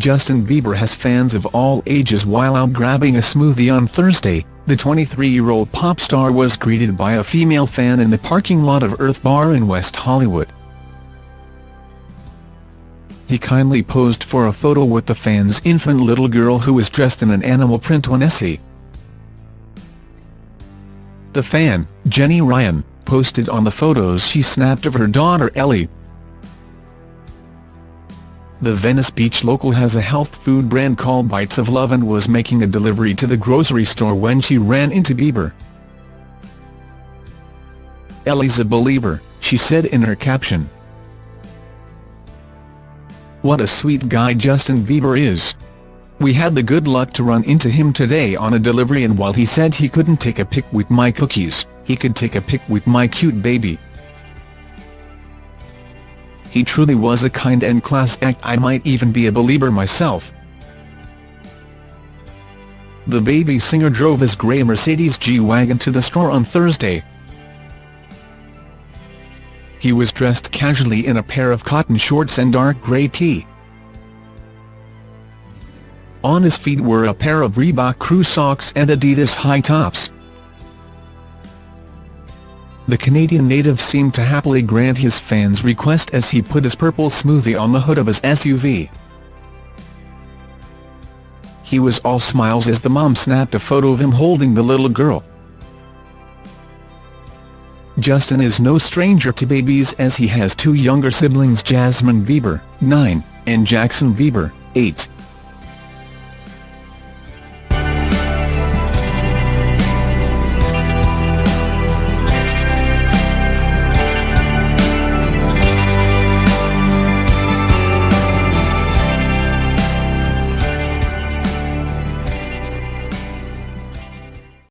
Justin Bieber has fans of all ages while out grabbing a smoothie on Thursday. The 23-year-old pop star was greeted by a female fan in the parking lot of Earth Bar in West Hollywood. He kindly posed for a photo with the fan's infant little girl who was dressed in an animal print onesie. The fan, Jenny Ryan, posted on the photos she snapped of her daughter Ellie. The Venice Beach local has a health food brand called Bites of Love and was making a delivery to the grocery store when she ran into Bieber. Ellie's a Belieber, she said in her caption. What a sweet guy Justin Bieber is. We had the good luck to run into him today on a delivery and while he said he couldn't take a pic with my cookies, he could take a pic with my cute baby. He truly was a kind and class act I might even be a Belieber myself. The baby singer drove his grey Mercedes G-Wagon to the store on Thursday. He was dressed casually in a pair of cotton shorts and dark grey tee. On his feet were a pair of Reebok crew socks and Adidas high tops. The Canadian native seemed to happily grant his fans' request as he put his purple smoothie on the hood of his SUV. He was all smiles as the mom snapped a photo of him holding the little girl. Justin is no stranger to babies as he has two younger siblings Jazmyn Bieber, 9, and Jaxon Bieber, 8.